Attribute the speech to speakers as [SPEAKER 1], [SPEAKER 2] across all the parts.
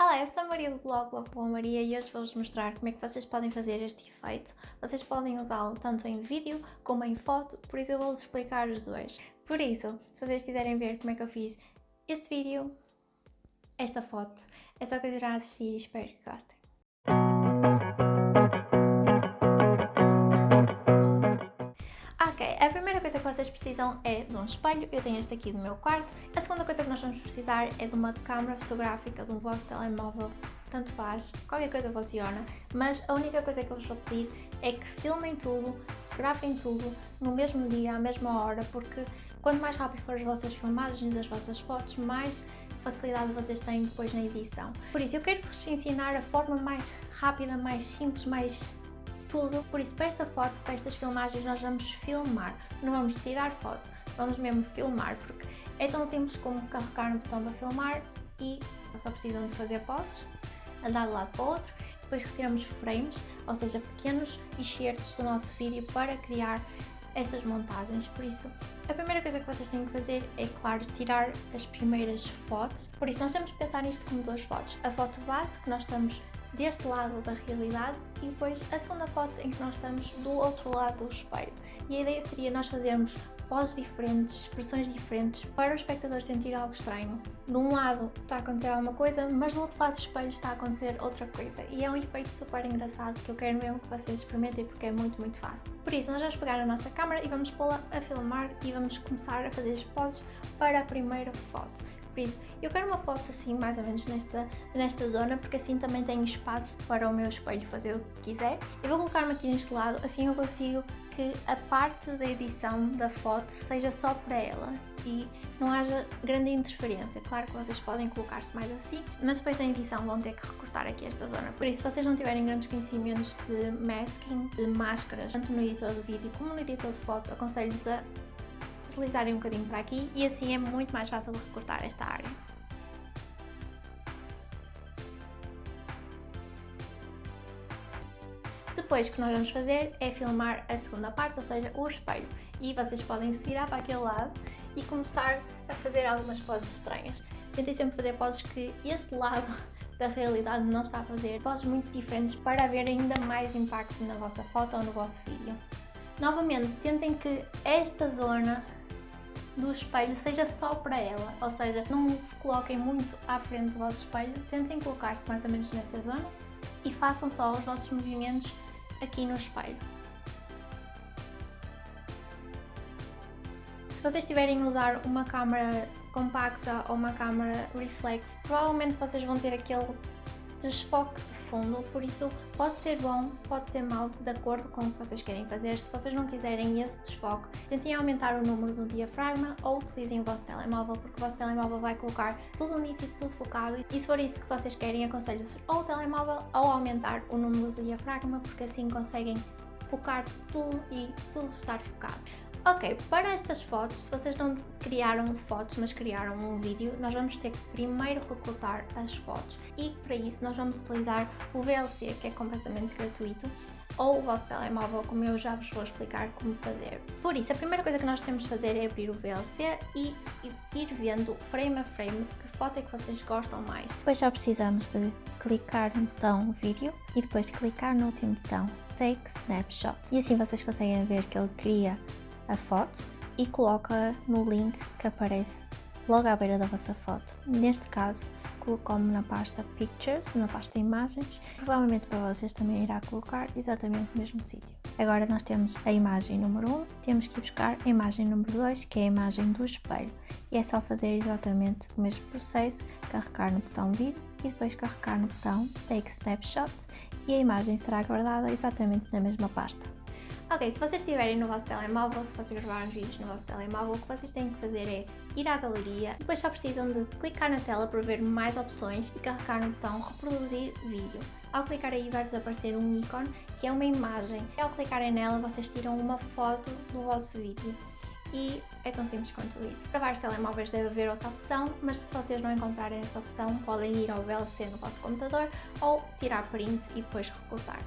[SPEAKER 1] Olá, eu sou a Maria do blog Love Maria e hoje vou-vos mostrar como é que vocês podem fazer este efeito. Vocês podem usá-lo tanto em vídeo como em foto, por isso eu vou-vos explicar os dois. Por isso, se vocês quiserem ver como é que eu fiz este vídeo, esta foto, é só continuar a assistir e espero que gostem. Coisa que vocês precisam é de um espelho, eu tenho este aqui do meu quarto. A segunda coisa que nós vamos precisar é de uma câmera fotográfica um vosso telemóvel, tanto faz, qualquer coisa funciona, mas a única coisa que eu vos vou pedir é que filmem tudo, fotografem tudo no mesmo dia, à mesma hora, porque quanto mais rápido for as vossas filmagens, as vossas fotos, mais facilidade vocês têm depois na edição. Por isso, eu quero vos ensinar a forma mais rápida, mais simples, mais tudo, por isso para esta foto, para estas filmagens nós vamos filmar, não vamos tirar foto, vamos mesmo filmar, porque é tão simples como carregar no botão para filmar e só precisam de fazer poses, andar de lado para o outro, depois retiramos frames, ou seja, pequenos excertos do nosso vídeo para criar essas montagens, por isso a primeira coisa que vocês têm que fazer é, claro, tirar as primeiras fotos, por isso nós temos que pensar nisto como duas fotos, a foto base que nós estamos deste lado da realidade e depois a segunda foto em que nós estamos do outro lado do espelho. E a ideia seria nós fazermos poses diferentes, expressões diferentes para o espectador sentir algo estranho. De um lado está a acontecer alguma coisa, mas do outro lado do espelho está a acontecer outra coisa. E é um efeito super engraçado que eu quero mesmo que vocês experimentem porque é muito, muito fácil. Por isso, nós vamos pegar a nossa câmera e vamos pô-la a filmar e vamos começar a fazer as poses para a primeira foto. Por isso, eu quero uma foto assim, mais ou menos nesta, nesta zona, porque assim também tenho espaço para o meu espelho fazer o que quiser. Eu vou colocar-me aqui neste lado, assim eu consigo que a parte da edição da foto seja só para ela e não haja grande interferência. Claro que vocês podem colocar-se mais assim, mas depois da edição vão ter que recortar aqui esta zona. Por isso, se vocês não tiverem grandes conhecimentos de masking, de máscaras, tanto no editor de vídeo como no editor de foto, aconselho-vos a deslizarem um bocadinho para aqui e assim é muito mais fácil de recortar esta área. Depois o que nós vamos fazer é filmar a segunda parte, ou seja, o espelho. E vocês podem se virar para aquele lado e começar a fazer algumas poses estranhas. Tentem sempre fazer poses que este lado da realidade não está a fazer, poses muito diferentes para haver ainda mais impacto na vossa foto ou no vosso vídeo. Novamente, tentem que esta zona do espelho seja só para ela, ou seja, não se coloquem muito à frente do vosso espelho, tentem colocar-se mais ou menos nessa zona e façam só os vossos movimentos aqui no espelho. Se vocês estiverem a usar uma câmera compacta ou uma câmera reflex, provavelmente vocês vão ter aquele desfoque de fundo, por isso pode ser bom, pode ser mau, de acordo com o que vocês querem fazer. Se vocês não quiserem esse desfoque, tentem aumentar o número do diafragma ou utilizem o vosso telemóvel, porque o vosso telemóvel vai colocar tudo nítido, tudo focado. E se for isso que vocês querem, aconselho-vos ou o telemóvel ou aumentar o número do diafragma, porque assim conseguem focar tudo e tudo estar focado. Ok, para estas fotos, se vocês não criaram fotos, mas criaram um vídeo, nós vamos ter que primeiro recortar as fotos e para isso nós vamos utilizar o VLC, que é completamente gratuito, ou o vosso telemóvel, como eu já vos vou explicar como fazer. Por isso, a primeira coisa que nós temos de fazer é abrir o VLC e ir vendo frame a frame que foto é que vocês gostam mais. Depois só precisamos de clicar no botão vídeo e depois clicar no último botão Take Snapshot. E assim vocês conseguem ver que ele cria a foto e coloca no link que aparece logo à beira da vossa foto. Neste caso, colocou-me na pasta Pictures, na pasta Imagens. Provavelmente para vocês também irá colocar exatamente no mesmo sítio. Agora nós temos a imagem número 1, temos que buscar a imagem número 2, que é a imagem do espelho. E é só fazer exatamente o mesmo processo, carregar no botão Vídeo e depois carregar no botão Take Snapshot e a imagem será guardada exatamente na mesma pasta. Ok, se vocês estiverem no vosso telemóvel, se vocês gravarem vídeos no vosso telemóvel, o que vocês têm que fazer é ir à galeria, depois só precisam de clicar na tela para ver mais opções e carregar no botão reproduzir vídeo. Ao clicar aí vai-vos aparecer um ícone que é uma imagem. E ao clicarem nela vocês tiram uma foto do vosso vídeo. E é tão simples quanto isso. Para vários telemóveis deve haver outra opção, mas se vocês não encontrarem essa opção, podem ir ao VLC no vosso computador ou tirar print e depois recortar.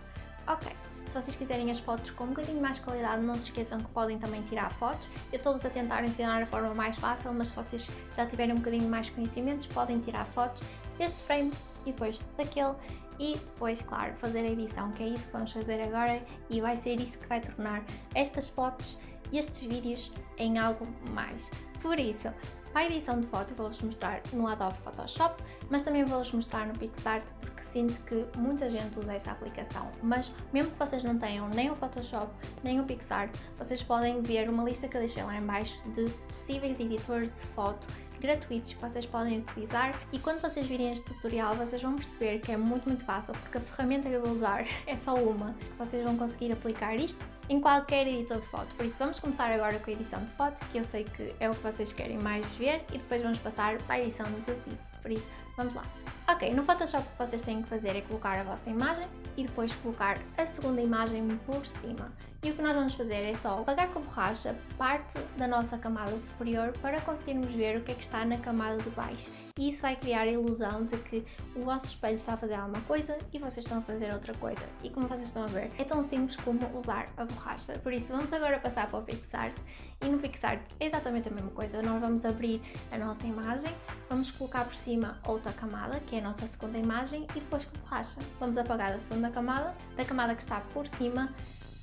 [SPEAKER 1] Ok, se vocês quiserem as fotos com um bocadinho mais qualidade, não se esqueçam que podem também tirar fotos. Eu estou-vos a tentar ensinar a forma mais fácil, mas se vocês já tiverem um bocadinho mais conhecimentos, podem tirar fotos deste frame e depois daquele e depois, claro, fazer a edição, que é isso que vamos fazer agora e vai ser isso que vai tornar estas fotos e estes vídeos em algo mais. Por isso, a edição de foto vou-vos mostrar no Adobe Photoshop, mas também vou-vos mostrar no PixArt porque sinto que muita gente usa essa aplicação. Mas mesmo que vocês não tenham nem o Photoshop nem o PixArt, vocês podem ver uma lista que eu deixei lá em baixo de possíveis editores de foto gratuitos que vocês podem utilizar. E quando vocês virem este tutorial vocês vão perceber que é muito muito fácil porque a ferramenta que eu vou usar é só uma, vocês vão conseguir aplicar isto em qualquer editor de foto, por isso vamos começar agora com a edição de foto que eu sei que é o que vocês querem mais ver e depois vamos passar para a edição de vídeo, por isso vamos lá. Ok, no Photoshop o que vocês têm que fazer é colocar a vossa imagem e depois colocar a segunda imagem por cima. E o que nós vamos fazer é só apagar com a borracha parte da nossa camada superior para conseguirmos ver o que é que está na camada de baixo. E isso vai criar a ilusão de que o vosso espelho está a fazer alguma coisa e vocês estão a fazer outra coisa. E como vocês estão a ver, é tão simples como usar a borracha. Por isso vamos agora passar para o PixArt e no PixArt é exatamente a mesma coisa. Nós vamos abrir a nossa imagem, vamos colocar por cima outra camada, que é a nossa segunda imagem, e depois com borracha vamos apagar a segunda camada, da camada que está por cima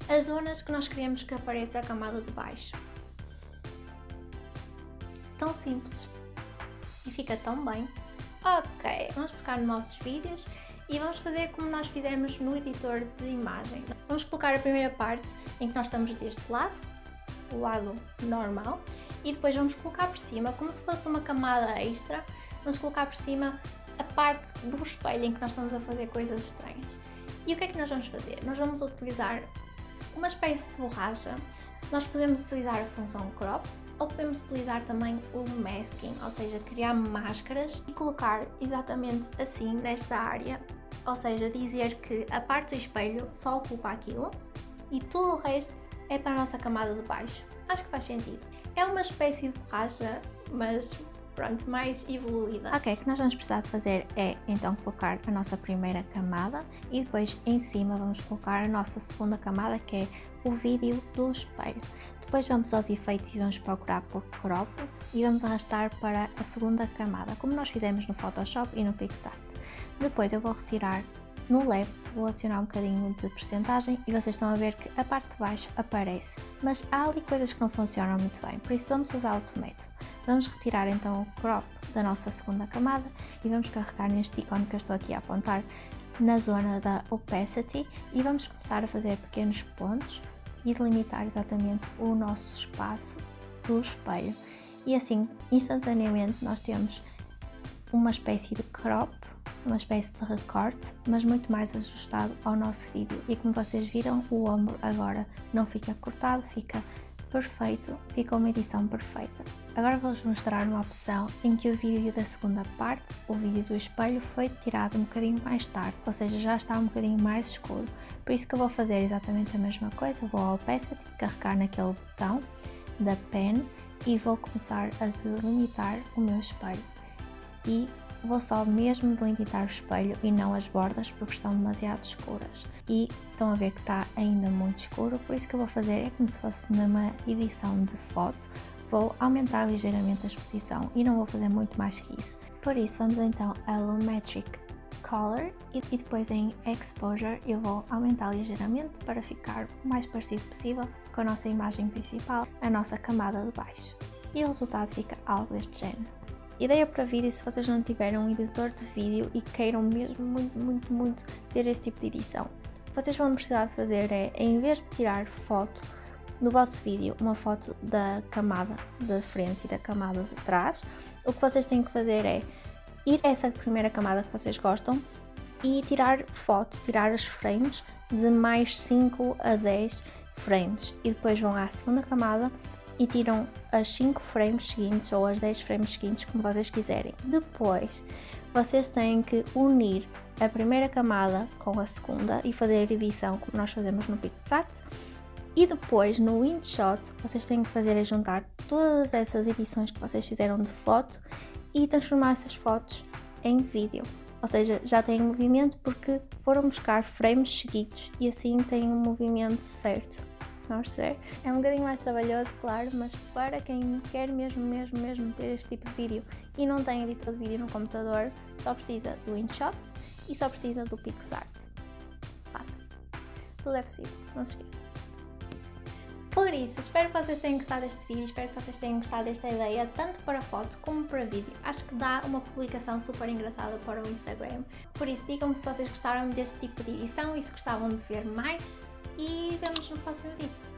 [SPEAKER 1] as zonas que nós queremos que apareça a camada de baixo. Tão simples e fica tão bem. Ok, vamos pegar nos nossos vídeos e vamos fazer como nós fizemos no editor de imagem. Vamos colocar a primeira parte em que nós estamos deste lado, o lado normal, e depois vamos colocar por cima, como se fosse uma camada extra, vamos colocar por cima a parte do espelho em que nós estamos a fazer coisas estranhas. E o que é que nós vamos fazer? Nós vamos utilizar uma espécie de borracha. Nós podemos utilizar a função crop ou podemos utilizar também o masking, ou seja, criar máscaras e colocar exatamente assim nesta área, ou seja, dizer que a parte do espelho só ocupa aquilo e tudo o resto é para a nossa camada de baixo. Acho que faz sentido. É uma espécie de borracha, mas pronto, mais evoluída. Ok, o que nós vamos precisar de fazer é então colocar a nossa primeira camada e depois em cima vamos colocar a nossa segunda camada que é o vídeo do espelho. Depois vamos aos efeitos e vamos procurar por crop e vamos arrastar para a segunda camada, como nós fizemos no Photoshop e no PixArt. Depois eu vou retirar no left vou acionar um bocadinho de percentagem e vocês estão a ver que a parte de baixo aparece, mas há ali coisas que não funcionam muito bem, por isso vamos usar outro método. Vamos retirar então o crop da nossa segunda camada e vamos carregar neste ícone que eu estou aqui a apontar na zona da opacity e vamos começar a fazer pequenos pontos e delimitar exatamente o nosso espaço do espelho. E assim, instantaneamente nós temos uma espécie de crop uma espécie de recorte, mas muito mais ajustado ao nosso vídeo. E como vocês viram, o ombro agora não fica cortado, fica perfeito, fica uma edição perfeita. Agora vou-vos mostrar uma opção em que o vídeo da segunda parte, o vídeo do espelho, foi tirado um bocadinho mais tarde, ou seja, já está um bocadinho mais escuro. Por isso que eu vou fazer exatamente a mesma coisa, vou ao Opacity, carregar naquele botão da pen e vou começar a delimitar o meu espelho. E vou só mesmo delimitar o espelho e não as bordas porque estão demasiado escuras. E estão a ver que está ainda muito escuro, por isso que eu vou fazer é como se fosse numa edição de foto, vou aumentar ligeiramente a exposição e não vou fazer muito mais que isso. Por isso vamos então a Lumetric Color e depois em Exposure eu vou aumentar ligeiramente para ficar o mais parecido possível com a nossa imagem principal, a nossa camada de baixo. E o resultado fica algo deste género. Ideia para vídeo se vocês não tiverem um editor de vídeo e queiram mesmo muito, muito, muito ter este tipo de edição. O que vocês vão precisar de fazer é, em vez de tirar foto no vosso vídeo, uma foto da camada de frente e da camada de trás, o que vocês têm que fazer é ir a essa primeira camada que vocês gostam e tirar foto, tirar as frames de mais 5 a 10 frames e depois vão à segunda camada e tiram as 5 frames seguintes ou as 10 frames seguintes, como vocês quiserem. Depois, vocês têm que unir a primeira camada com a segunda e fazer a edição como nós fazemos no PixArt. E depois, no InShot, vocês têm que fazer é juntar todas essas edições que vocês fizeram de foto e transformar essas fotos em vídeo. Ou seja, já têm movimento porque foram buscar frames seguidos e assim têm um movimento certo. É um bocadinho mais trabalhoso, claro, mas para quem quer mesmo, mesmo, mesmo ter este tipo de vídeo e não tem editor de vídeo no computador, só precisa do InShot e só precisa do PixArt. Faça. Tudo é possível, não se esqueça. Por isso, espero que vocês tenham gostado deste vídeo, espero que vocês tenham gostado desta ideia, tanto para foto como para vídeo. Acho que dá uma publicação super engraçada para o Instagram. Por isso, digam-me se vocês gostaram deste tipo de edição e se gostavam de ver mais. E vemos no próximo vídeo.